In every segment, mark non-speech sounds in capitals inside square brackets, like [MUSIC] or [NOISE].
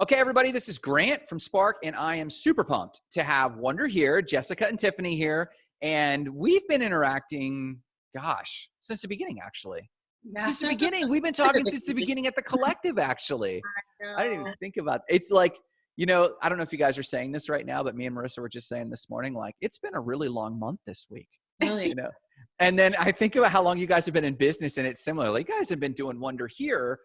Okay, everybody, this is Grant from Spark, and I am super pumped to have Wonder here, Jessica and Tiffany here, and we've been interacting, gosh, since the beginning, actually. Yeah. Since the [LAUGHS] beginning, we've been talking since the beginning at the collective. Actually, [LAUGHS] I, I didn't even think about. It. It's like you know, I don't know if you guys are saying this right now, but me and Marissa were just saying this morning, like it's been a really long month this week. Really? You know, and then I think about how long you guys have been in business, and it's similar. Like, you guys have been doing Wonder here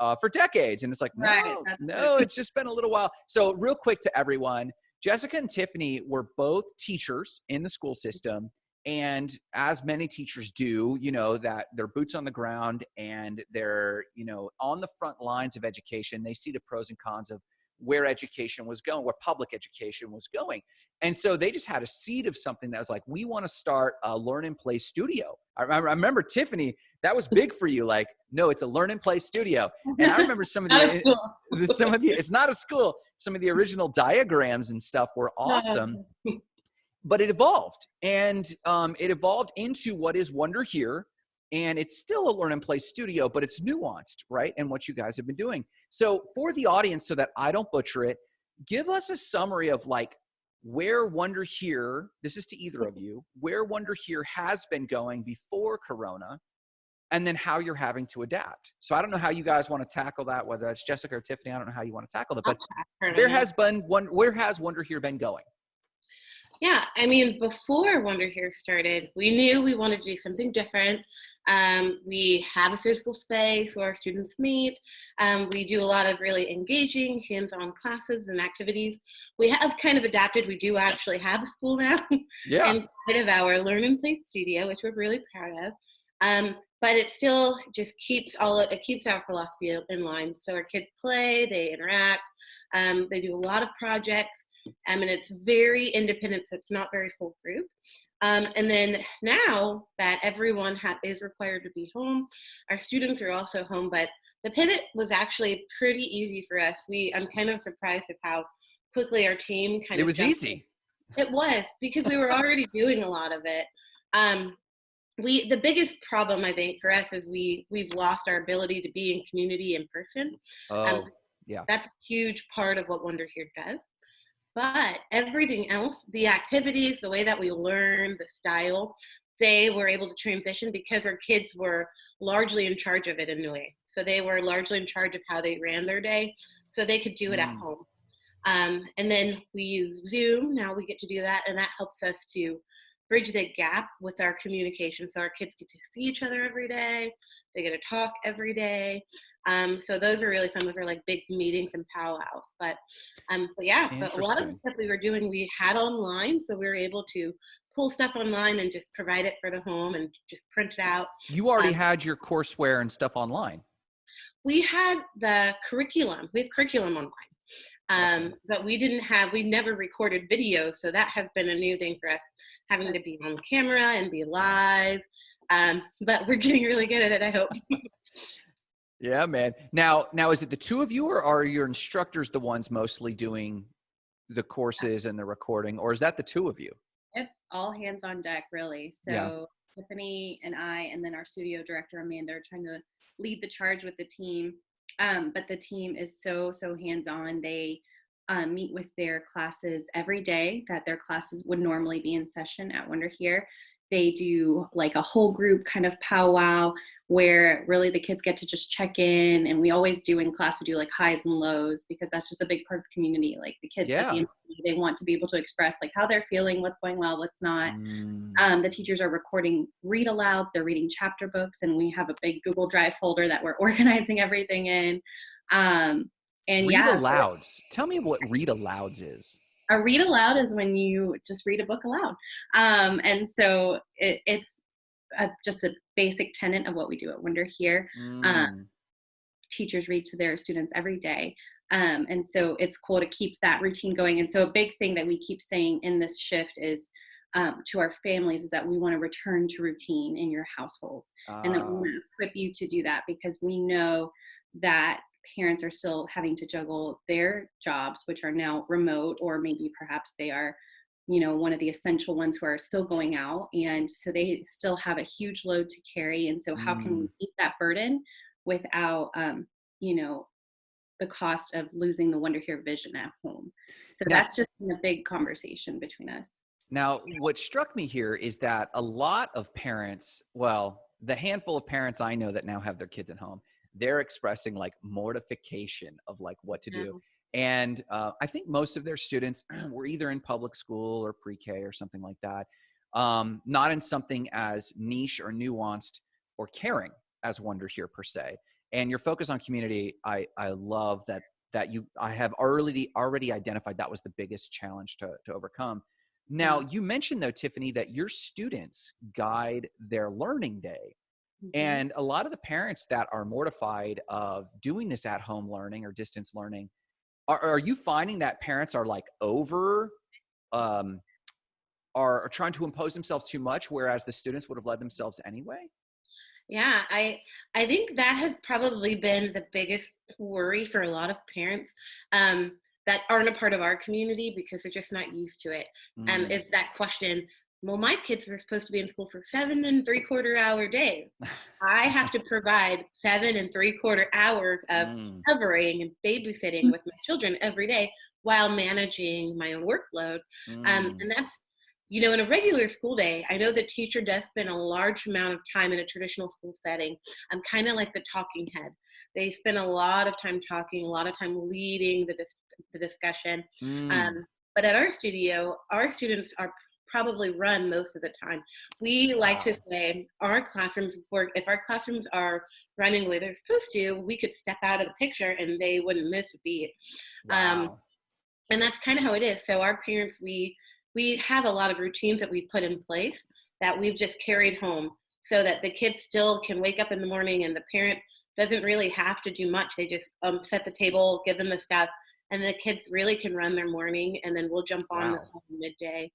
uh, for decades. And it's like, no, right, no, it's just been a little while. So, real quick to everyone Jessica and Tiffany were both teachers in the school system. And as many teachers do, you know, that they're boots on the ground and they're, you know, on the front lines of education. They see the pros and cons of where education was going, where public education was going. And so they just had a seed of something that was like, we want to start a learn and play studio. I remember, I remember Tiffany, that was big for you. Like, no, it's a learn and play studio. And I remember some of the, some of the, it's not a school. Some of the original diagrams and stuff were [LAUGHS] awesome. but it evolved and um, it evolved into what is Wonder Here, and it's still a learn and play studio, but it's nuanced, right? And what you guys have been doing. So for the audience, so that I don't butcher it, give us a summary of like where Wonder Here, this is to either of you, where Wonder Here has been going before Corona, and then how you're having to adapt. So I don't know how you guys want to tackle that, whether it's Jessica or Tiffany. I don't know how you want to tackle that, but there has been one. Where has Wonder Here been going? Yeah, I mean, before Wonder Here started, we knew we wanted to do something different. Um, we have a physical space where our students meet. Um, we do a lot of really engaging hands-on classes and activities. We have kind of adapted. We do actually have a school now [LAUGHS] yeah. inside of our Learn and Play studio, which we're really proud of. Um, but it still just keeps all it keeps our philosophy in line. So our kids play, they interact, um, they do a lot of projects, um, and it's very independent, so it's not very whole group. Um, and then now that everyone is required to be home, our students are also home, but the pivot was actually pretty easy for us. We, I'm kind of surprised at how quickly our team kind it of- It was easy. It was, because we were already doing a lot of it. Um, we the biggest problem i think for us is we we've lost our ability to be in community in person oh um, yeah that's a huge part of what wonder here does but everything else, the activities, the way that we learn, the style, they were able to transition because our kids were largely in charge of it in a way. So they were largely in charge of how they ran their day, so they could do it mm. at home. Um, and then we use Zoom. Now we get to do that, and that helps us to bridge the gap with our communication. So our kids get to see each other every day. They get to talk every day. Um, so those are really fun. Those are like big meetings and powwows. But, um, but yeah, but a lot of the stuff we were doing, we had online. So we were able to pull stuff online and just provide it for the home and just print it out. You already um, had your courseware and stuff online. We had the curriculum. We have curriculum online. Um, but we didn't have, we never recorded video. So that has been a new thing for us, having to be on camera and be live. Um, but we're getting really good at it, I hope. yeah, man. Now, now is it the two of you or are your instructors the ones mostly doing the courses and the recording or is that the two of you? It's all hands on deck really. So yeah. Tiffany and I, and then our studio director, Amanda are trying to lead the charge with the team um, but the team is so, so hands-on. They um, meet with their classes every day that their classes would normally be in session at Wonder Here. They do like a whole group kind of powwow where really the kids get to just check in and we always do in class we do like highs and lows because that's just a big part of community like the kids yeah. the they want to be able to express like how they're feeling what's going well what's not mm. um, the teachers are recording read aloud they're reading chapter books and we have a big google drive folder that we're [LAUGHS] organizing everything in um, and read yeah alouds tell me what read alouds is a read aloud is when you just read a book aloud um, and so it, it's a, just a basic tenet of what we do at Wonder here. Um, mm. Um, teachers read to their students every day. Um, and so it's cool to keep that routine going. And so a big thing that we keep saying in this shift is um, to our families is that we want to return to routine in your households uh. and that we ah. want to equip you to do that because we know that parents are still having to juggle their jobs, which are now remote, or maybe perhaps they are you know one of the essential ones who are still going out and so they still have a huge load to carry and so how mm. can we mm. meet that burden without um, you know the cost of losing the Wonder Here vision at home. So Now- that's just been a big conversation between us. Now, what struck me here is that a lot of parents, well, the handful of parents I know that now have their kids at home, they're expressing like mortification of like what to do. And uh, I think most of their students [CLEARS THROAT] were either in public school or pre K or something like that, um, not in something as niche or nuanced or caring as Wonder Here per se. And your focus on community, I, I love that that you I have already already identified that was the biggest challenge to, to overcome. Now, you mentioned though, Tiffany, that your students guide their learning day. Mhm. And a lot of the parents that are mortified of doing this at home learning or distance learning, are, are you finding that parents are like over, um, are, are trying to impose themselves too much, whereas the students would have led themselves anyway? Yeah, I I think that has probably been the biggest worry for a lot of parents um, that aren't a part of our community because they're just not used to it. And Mm, is that question, well, my kids are supposed to be in school for seven and three quarter hour days. [LAUGHS] I have to provide seven and three quarter hours of mm, covering and babysitting with my children every day while managing my own workload. Um, mm. and that's, you know, in a regular school day, I know the teacher does spend a large amount of time in a traditional school setting. I'm kind of like the talking head. They spend a lot of time talking, a lot of time leading the, dis- the discussion. Mm. Um, but at our studio, our students are probably run most of the time. We like to say our classrooms work, if our classrooms are running the way they're supposed to, we could step out of the picture and they wouldn't miss a beat. Um, and that's kind of how it is. So our parents we we have a lot of routines that we put in place that we've just carried home so that the kids still can wake up in the morning and the parent doesn't really have to do much. They just um, set the table give them the stuff and the kids really can run their morning and then we'll jump on the midday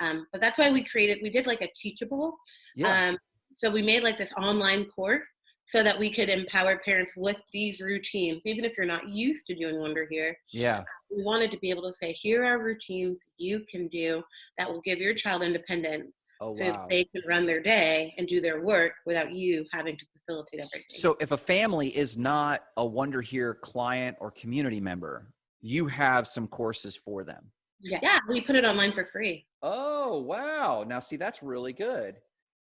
um, but that's why we created we did like a teachable yeah. um, so we made like this online course so that we could empower parents with these routines even if you're not used to doing wonder here yeah. we wanted to be able to say, here are routines you can do that will give your child independence Oh, so wow. that they can run their day and do their work without you having to facilitate everything. So if a family is not a Wonder Here client or community member, you have some courses for them. Yeah. yeah, we put it online for free. Oh, wow. Now see that's really good.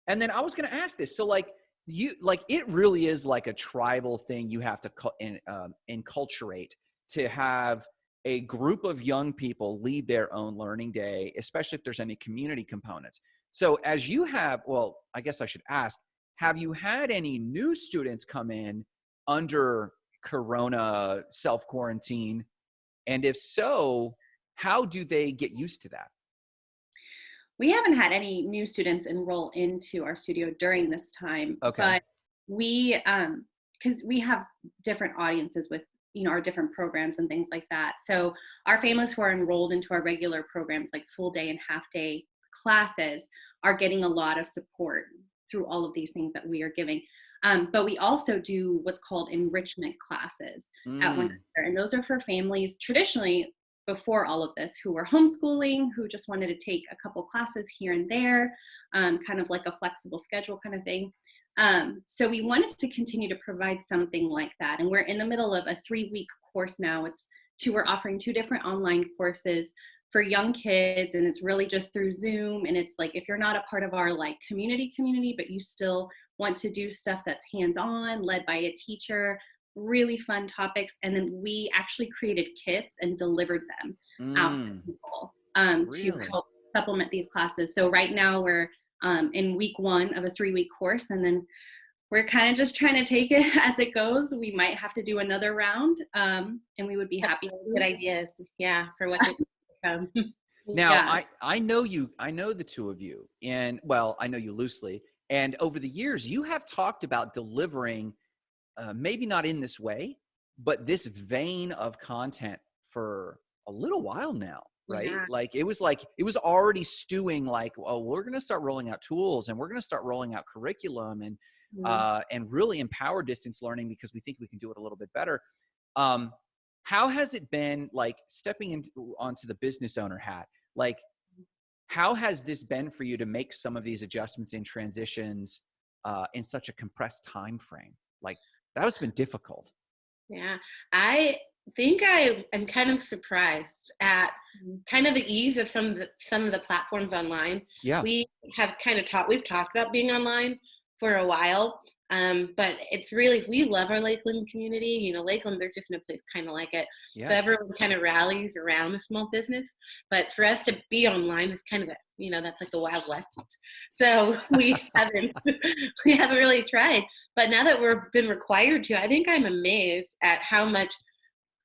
And then I was going to ask this. So like you like it really is like a tribal thing you have to cu- in, um, enculturate to have a group of young people lead their own learning day, especially if there's any community components. So as you have, well, I guess I should ask, have you had any new students come in under corona self quarantine? And if so, how do they get used to that? We haven't had any new students enroll into our studio during this time. Okay. But we, um, because we have different audiences with, you know, our different programs and things like that. So our families who are enrolled into our regular programs, like full day and half day classes, are getting a lot of support through all of these things that we are giving. Um, but we also do what's called enrichment classes at Mm, Wonder Here, and those are for families traditionally before all of this who were homeschooling, who just wanted to take a couple classes here and there, um, kind of like a flexible schedule kind of thing. Um, so we wanted to continue to provide something like that, and we're in the middle of a three-week course now. It's two. We're offering two different online courses for young kids, and it's really just through Zoom. And it's like if you're not a part of our like community community, but you still want to do stuff that's hands-on, led by a teacher, really fun topics and then we actually created kits and delivered them out to mm, people um, Really? to help supplement these classes so right now we're um, in week one of a three week course and then we're kind of just trying to take it [LAUGHS] as it goes we might have to do another round um, and we would be That's happy really to good ideas. Yeah, for what [LAUGHS] come. Now, Yeah. I, I know you, I know the two of you, and well, I know you loosely. And over the years, you have talked about delivering, uh, maybe not in this way, but this vein of content for a little while now, right? Yeah. Like it was like, it was already stewing like, oh, we're going to start rolling out tools and we're going to start rolling out curriculum and, Mm-hmm. uh, and really empower distance learning because we think we can do it a little bit better. Um, how has it been like stepping into onto the business owner hat? Like, how has this been for you to make some of these adjustments and transitions uh, in such a compressed time frame? Like, that has been difficult. Yeah, I think I am kind of surprised at Mm-hmm. kind of the ease of some of the some of the platforms online. Yeah. We have kind of taught we've talked about being online for a while. Um, but it's really we love our Lakeland community. You know, Lakeland, there's just no place kind of like it. Yeah. So everyone kind of rallies around a small business. But for us to be online is kind of a you know that's like the wild west. So [LAUGHS] we [LAUGHS] haven't [LAUGHS] we haven't really tried. But now that we've been required to, I think I'm amazed at how much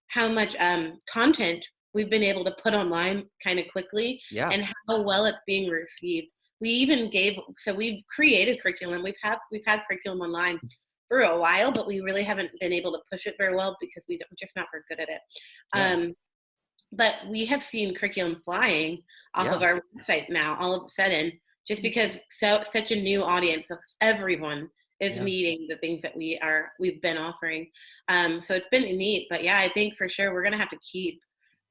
how much um, content we've been able to put online kind of quickly Yeah. and how well it's being received. We even gave so we've created curriculum. We've had we've had curriculum online for a while, but we really haven't been able to push it very well because we don't, we're just not very good at it. Yeah. Um, but we have seen curriculum flying off of our website now all of a sudden just because so such a new audience of everyone is Yeah. needing the things that we are we've been offering um, so it's been neat but yeah i think for sure we're gonna have to keep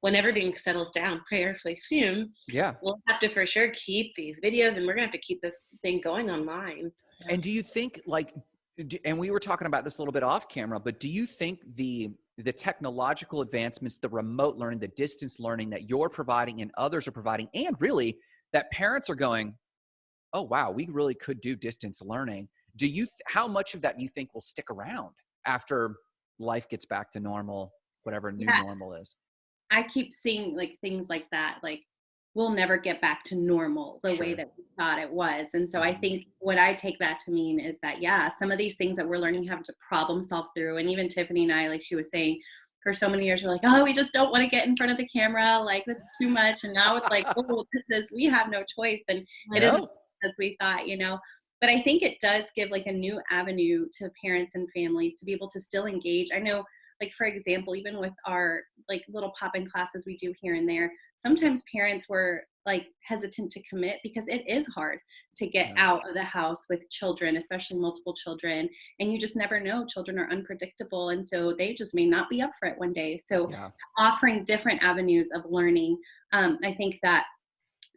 when everything settles down prayerfully soon yeah. we'll have to for sure keep these videos and we're gonna have to keep this thing going online And do you think like and we were talking about this a little bit off camera, but do you think the the technological advancements, the remote learning, the distance learning that you're providing and others are providing and really that parents are going, "Oh wow, we really could do distance learning." Do you th- how much of that do you think will stick around after life gets back to normal, whatever new Yeah. normal is? I keep seeing like things like that, like we'll never get back to normal the way that we thought it was. And so I Mhm. think what I take that to mean is that yeah, some of these things that we're learning how to problem solve through, and even Tiffany and I, like she was saying, for so many years we're like, oh, we just don't want to get in front of the camera, like that's too much. And now it's like, [LAUGHS] oh, this is we have no choice, and it isn't as we thought, you know. But I think it does give like a new avenue to parents and families to be able to still engage. I know, like for example, even with our like little pop-in classes we do here and there, sometimes parents were like hesitant to commit because it is hard to get Yeah. out of the house with children, especially multiple children, and you just never know. Children are unpredictable, and so they just may not be up for it one day. So Yeah. offering different avenues of learning. Um, I think that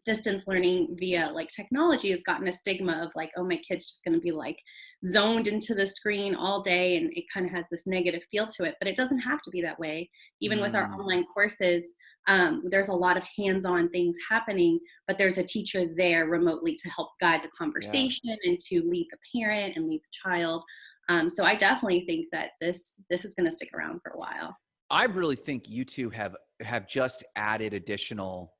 distance learning via like technology has gotten a stigma of like, oh, my kid's just going to be like zoned into the screen all day, and it kind of has this negative feel to it. But it doesn't have to be that way. Even with our Mm. online courses, um, there's a lot of hands-on things happening, but there's a teacher there remotely to help guide the conversation and to lead the parent and lead the child. Um, so I definitely think that this this is going to stick around for a while. I really think you two have have just added additional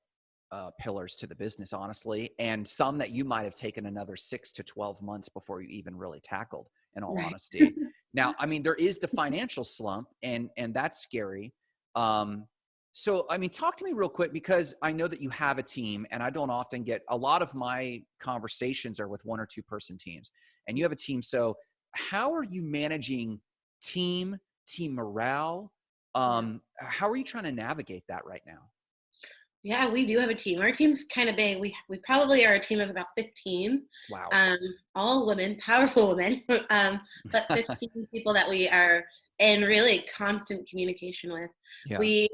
uh, pillars to the business, honestly, and some that you might have taken another six to twelve months before you even really tackled. In all Right. honesty, [LAUGHS] now I mean there is the financial slump, and and that's scary. Um, so I mean, talk to me real quick because I know that you have a team, and I don't often get a lot of my conversations are with one or two person teams, and you have a team. So how are you managing team team morale? Um, how are you trying to navigate that right now? Yeah we do have a team our team's kind of big we, we probably are a team of about 15 Wow. um, all women, powerful women, [LAUGHS] um, but [LAUGHS] 15 people that we are in really constant communication with. Yeah. We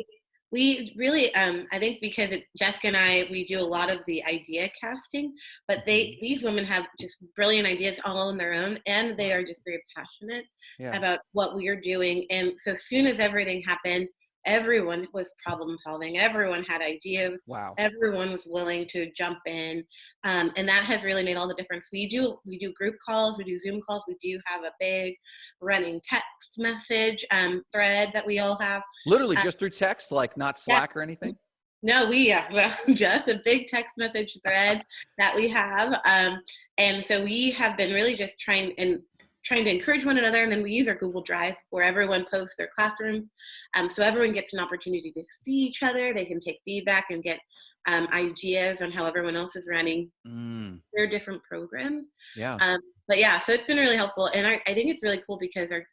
we really um, I think because it, Jessica and I we do a lot of the idea casting, but they Mm-hmm. these women have just brilliant ideas all on their own, and they are just very passionate yeah. about what we are doing. And so soon as everything happened, everyone was problem solving. Everyone had ideas wow. everyone was willing to jump in um, and that has really made all the difference we do we do group calls we do zoom calls we do have a big running text message um, thread that we all have Literally uh, just through text, like not Slack or anything. no we [LAUGHS] have just a big text message thread that we have um, and so we have been really just trying and trying to encourage one another and then we use our google drive where everyone posts their classrooms um, so everyone gets an opportunity to see each other they can take feedback and get um, ideas on how everyone else is running Mm, their different programs yeah. um, but yeah so it's been really helpful and I, I think it's really cool because our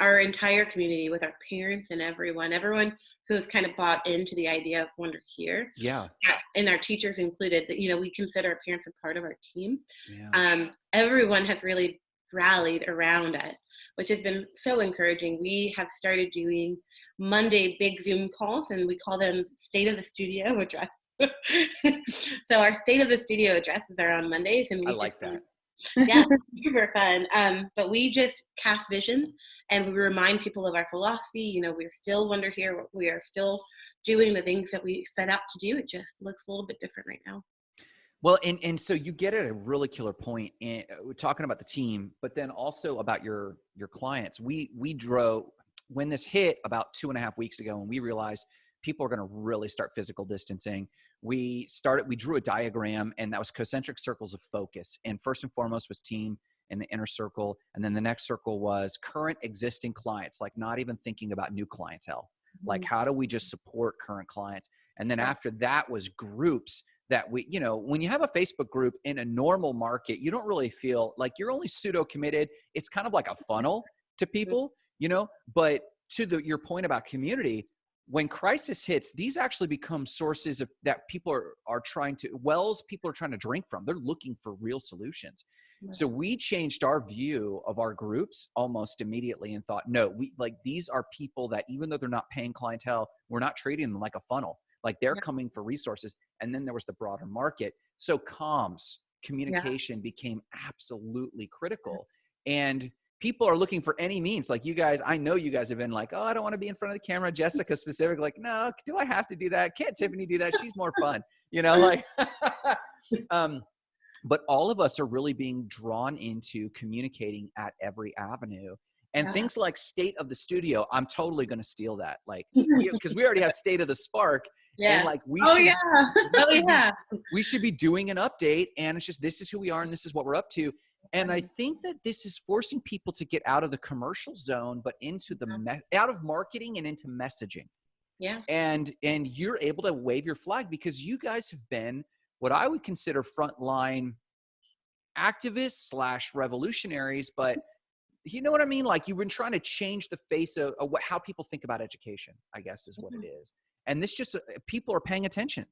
our entire community with our parents and everyone everyone who's kind of bought into the idea of wonder here Yeah. and our teachers included that you know we consider our parents a part of our team Yeah. um, everyone has really rallied around us which has been so encouraging we have started doing monday big zoom calls and we call them state of the studio [LAUGHS] address so our state of the studio addresses are on mondays and we I like just that. [LAUGHS] Yeah, super fun. Um, but we just cast vision and we remind people of our philosophy. You know, we're still Wonder here. We are still doing the things that we set out to do. It just looks a little bit different right now. Well, and and so you get at a really killer point, point uh, we're talking about the team, but then also about your your clients. We we drove when this hit about two and a half weeks ago, and we realized people are going to really start physical distancing. We started, we drew a diagram, and that was concentric circles of focus. And first and foremost was team in the inner circle, and then the next circle was current existing clients, like not even thinking about new clientele. Like, Mm-hmm. how do we just support current clients? And then after that was groups that we, you know, when you have a Facebook group in a normal market, you don't really feel like you're only pseudo committed. It's kind of like a funnel to mm-hmm. people, you know, but to the, your point about community, when crisis hits, these actually become sources of that people are, are trying to wells people are trying to drink from. They're looking for real solutions. So we changed our view of our groups almost immediately and thought, no, we like these are people that even though they're not paying clientele, we're not treating them like a funnel. Like they're Yeah. coming for resources. And then there was the broader market. So comms, communication became absolutely critical. And people are looking for any means. Like you guys, I know you guys have been like, oh, I don't want to be in front of the camera. Jessica specific, like, no, do I have to do that? Can't Tiffany do that? She's more fun. You know, like [LAUGHS] um but all of us are really being drawn into communicating at every avenue and Yeah. things like state of the studio i'm totally going to steal that like [LAUGHS] because we already have state of the spark Yeah. and like we Oh should yeah. [LAUGHS] oh yeah. we should be doing an update and it's just this is who we are and this is what we're up to and i think that this is forcing people to get out of the commercial zone but into the me- out of marketing and into messaging Yeah. and and you're able to wave your flag because you guys have been what i would consider frontline activists slash revolutionaries but you know what i mean like you've been trying to change the face of, of what, how people think about education i guess is what it mm-hmm. is and this just uh, people are paying attention.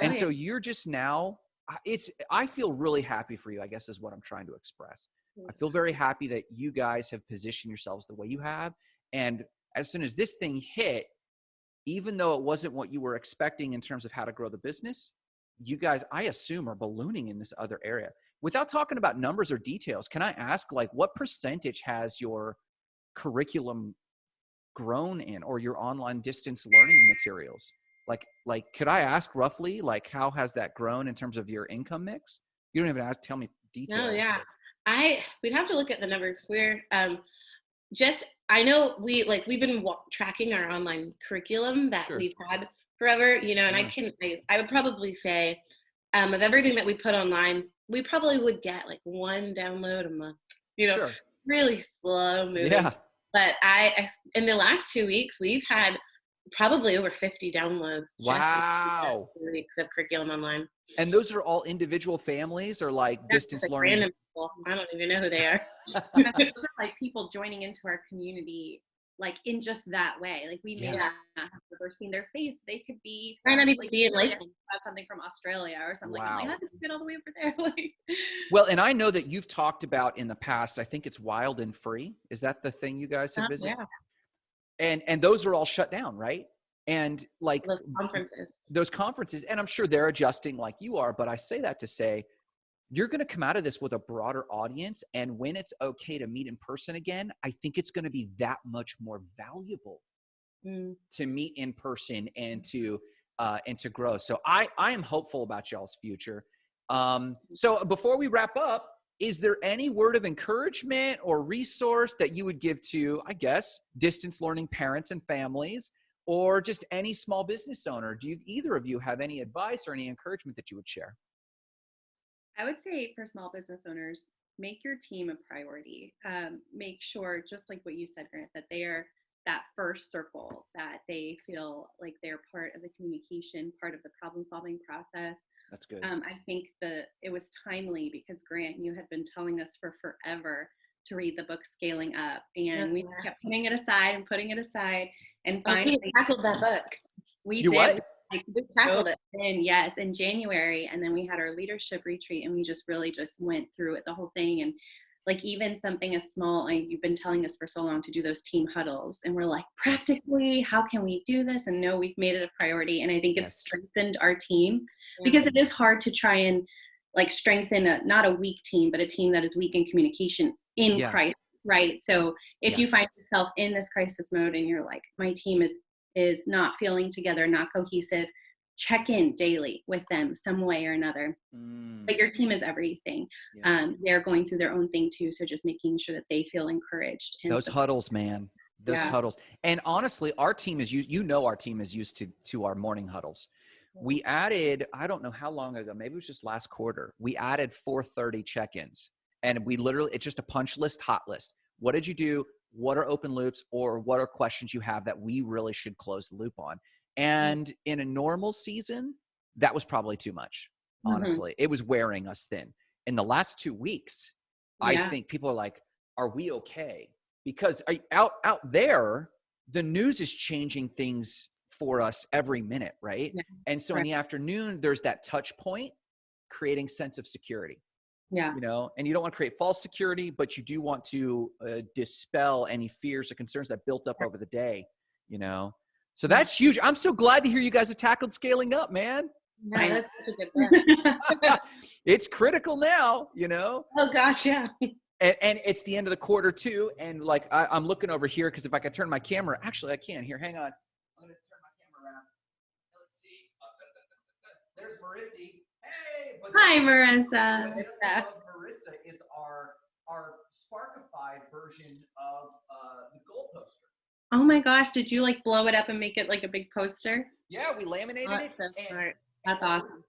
And so you're just now it's i feel really happy for you i guess is what i'm trying to express. I feel very happy that you guys have positioned yourselves the way you have and as soon as this thing hit even though it wasn't what you were expecting in terms of how to grow the business you guys i assume are ballooning in this other area. Without talking about numbers or details can i ask like what percentage has your curriculum grown in or your online distance learning materials like like could i ask roughly like how has that grown in terms of your income mix you don't even ask tell me details No, yeah. but- I we'd have to look at the numbers. We're um, just I know we like we've been wa- tracking our online curriculum that Sure. we've had forever, you know, and I can I, I would probably say um, of everything that we put online, we probably would get like one download a month. You know, sure really slow moving. yeah But I, in the last two weeks we've had probably over 50 downloads. just in the last wow two weeks of curriculum online. and those are all individual families or like That's distance like learning random people. I don't even know who they are. [LAUGHS] Those are like people joining into our community like in just that way. Like we may Yeah. not have ever seen their face. They could be Might not from, even be in Australia, uh, something from Australia or something. Wow. like, how did you get all the way over there? [LAUGHS] like, Well, and I know that you've talked about in the past. I think it's Wild and Free. Is that the thing you guys have Uh, visited? yeah, And and those are all shut down, right? And like those conferences. those conferences, and I'm sure they're adjusting like you are. But I say that to say, you're going to come out of this with a broader audience, and when it's okay to meet in person again, I think it's going to be that much more valuable Mm. to meet in person and to uh, and to grow. So I I am hopeful about y'all's future. Um, so before we wrap up, is there any word of encouragement or resource that you would give to I guess distance learning parents and families, or just any small business owner? Do you either of you have any advice or any encouragement that you would share? I would say for small business owners, make your team a priority. Um, make sure, just like what you said, Grant, that they are that first circle, that they feel like they're part of the communication, part of the problem solving process. That's good. Um, I think the it was timely because Grant, you had been telling us for forever to read the book Scaling Up, and we kept putting it aside and putting it aside, and finally we tackled that book. we You did. what? Like, We tackled it. in yes in january and then we had our leadership retreat and we just really just went through it the whole thing and like even something as small like you've been telling us for so long to do those team huddles and we're like practically how can we do this and no we've made it a priority and i think it's strengthened our team because it is hard to try and like strengthen a not a weak team, but a team that is weak in communication in Yeah. crisis, right? So if Yeah. you find yourself in this crisis mode and you're like, my team is is not feeling together, not cohesive, check in daily with them some way or another. Mm, But your team is everything. Yeah. Um, they're going through their own thing too, so just making sure that they feel encouraged. And those supported. huddles, man. Those Yeah. huddles. And honestly, our team is you you know our team is used to to our morning huddles. We added, I don't know how long ago, maybe it was just last quarter. We added 430 check-ins. And we literally it's just a punch list, hot list. What did you do? What are open loops or what are questions you have that we really should close the loop on? And in a normal season, that was probably too much. Mhm. Honestly, it was wearing us thin. In the last 2 weeks, I think people are like, "Are we okay?" Because out out there, the news is changing things for us every minute, right? Yeah, And so in the afternoon, there's that touch point, creating sense of security, Yeah. you know. And you don't want to create false security, but you do want to uh, dispel any fears or concerns that built up over the day, you know. So that's huge. I'm so glad to hear you guys have tackled scaling up, man. Yeah, that's [LAUGHS] such a good book. [LAUGHS] it's critical now, you know. oh gosh, yeah. [LAUGHS] and, and it's the end of the quarter too and like I, i'm looking over here because if i could turn my camera actually i can here hang on i'm gonna turn my camera around let's see uh, uh, uh, there's marissa hey but Hi, Marissa. Yeah. marissa is our our sparkify version of uh, the goal poster Oh my gosh, did you like blow it up and make it like a big poster? yeah we laminated Oh, it that's so and- That's awesome.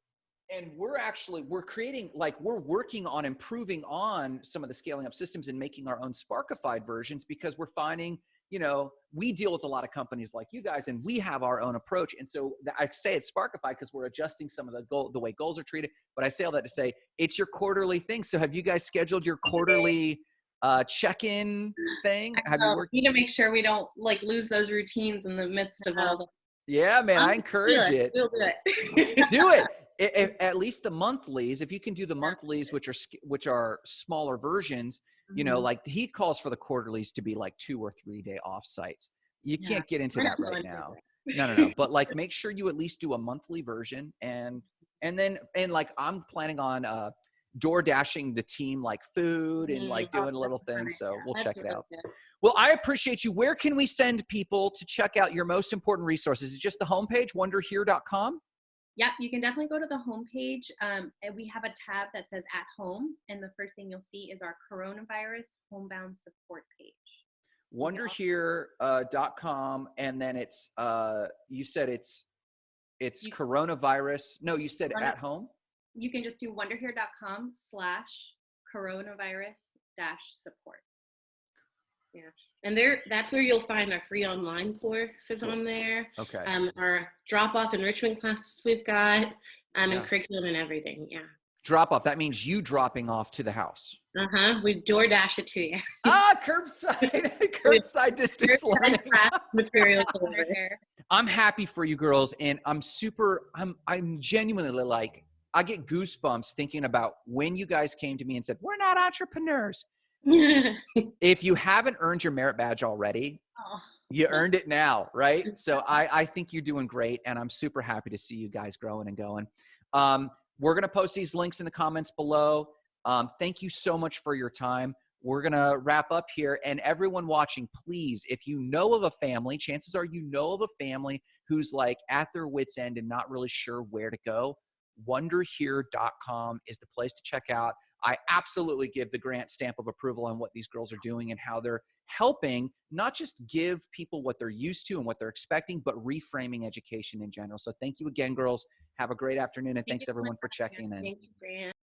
and we're actually we're creating like we're working on improving on some of the scaling up systems and making our own sparkified versions because we're finding you know we deal with a lot of companies like you guys and we have our own approach and so i say it's Sparkify because we're adjusting some of the goal the way goals are treated but i say all that to say it's your quarterly thing so have you guys scheduled your quarterly uh check-in thing have you worked we need to make sure we don't like lose those routines in the midst of all the. yeah man i encourage do it We'll do it. [LAUGHS] do it. I- if- [LAUGHS] at least the monthlies if you can do the monthlies which are which are smaller versions you know Mhm. like he calls for the quarterlies to be like two or three day off sites. You Yeah. can't get into We're that right now. no no no but like [LAUGHS] make sure you at least do a monthly version and and then and like i'm planning on uh door dashing the team like food and Mm, like oh, doing a little thing so we'll That's check it out. good. well i appreciate you. Where can we send people to check out your most important resources? Is it just the homepage wonderhere.com Yep, you can definitely go to the homepage. Um, and we have a tab that says at home, and the first thing you'll see is our coronavirus homebound support page. wonderhere.com and then it's uh you said it's it's You- coronavirus no you said Wonder- at home You can just do wonderhere.com slash coronavirus dash support. And there, that's where you'll find our free online courses on there. okay Um, our drop-off enrichment classes we've got, um, Yeah. and curriculum and everything. Yeah. drop off that means you dropping off to the house Uh huh. We door dash it to you. [LAUGHS] ah curbside [LAUGHS] curbside distance learning Class [LAUGHS] material i'm happy for you girls and i'm super i'm i'm genuinely like i get goosebumps thinking about when you guys came to me and said we're not entrepreneurs [LAUGHS] if you haven't earned your merit badge already Oh, you earned it now right? So i i think you're doing great and i'm super happy to see you guys growing and going. Um we're going to post these links in the comments below. Um thank you so much for your time. We're going to wrap up here and everyone watching please if you know of a family chances are you know of a family who's like at their wits end and not really sure where to go wonderhere.com is the place to check out I absolutely give the grant stamp of approval on what these girls are doing and how they're helping not just give people what they're used to and what they're expecting, but reframing education in general. So thank you again, girls. Have a great afternoon and Thank thanks you so much everyone for for having us. checking in. Thank you, Grant.